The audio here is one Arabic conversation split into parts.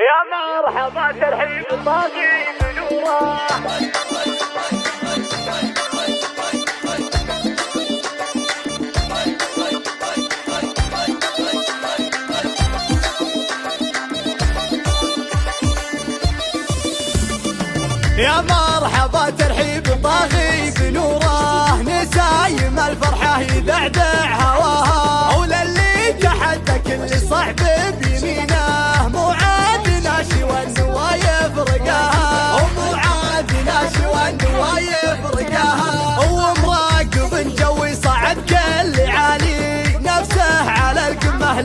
يا مرحبا ترحيب الباقي بنوره يا مرحبا ترحيب طاغي بنوره نسايم الفرحة يدعدعها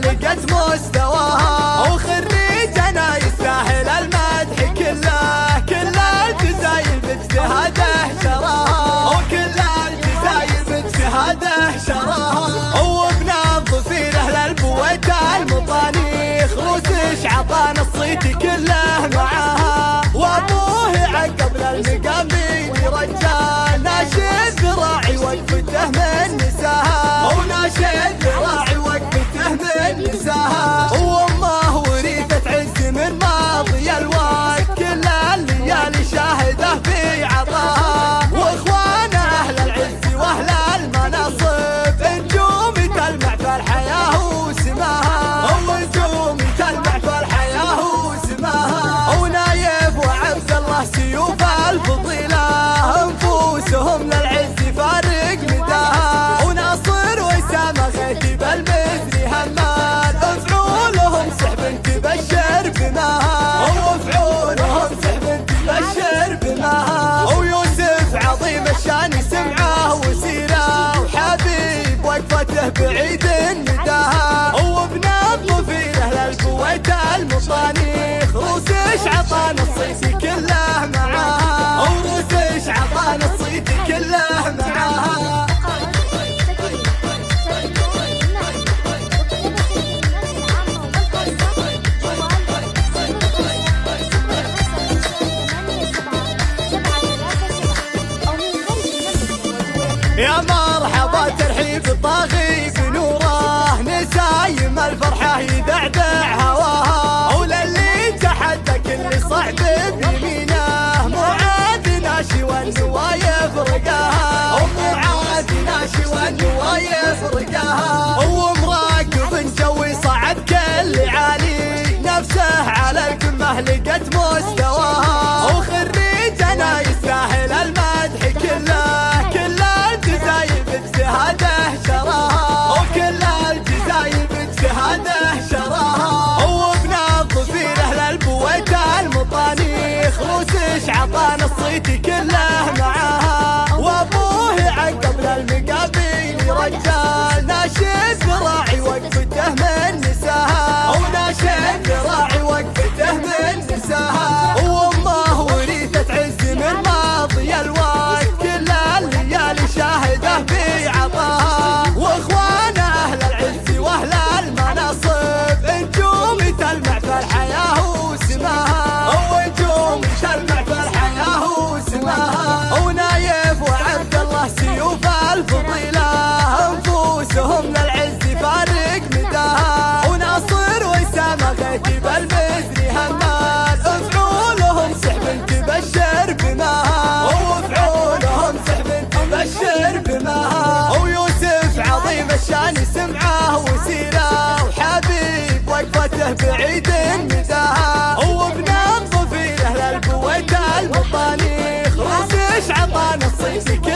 لقت مستواها. وخريجنا يستاهل المدح كله. كل الجزاير باجتهاده شراها وكل الجزاير باجتهاده شراها وبنظفين أهل البويت المطانيخ. روسش عطانا الصيت كله معاها. وأبوه عقب للمقامين رجال ناشد ذراعي وقفته من نساها. وناشد ذراعي Vai انا صيتي كلها Take it ticket. عيد النداها وبنام ضفيره للكويت المطانيخ راسش عطانا الصيف؟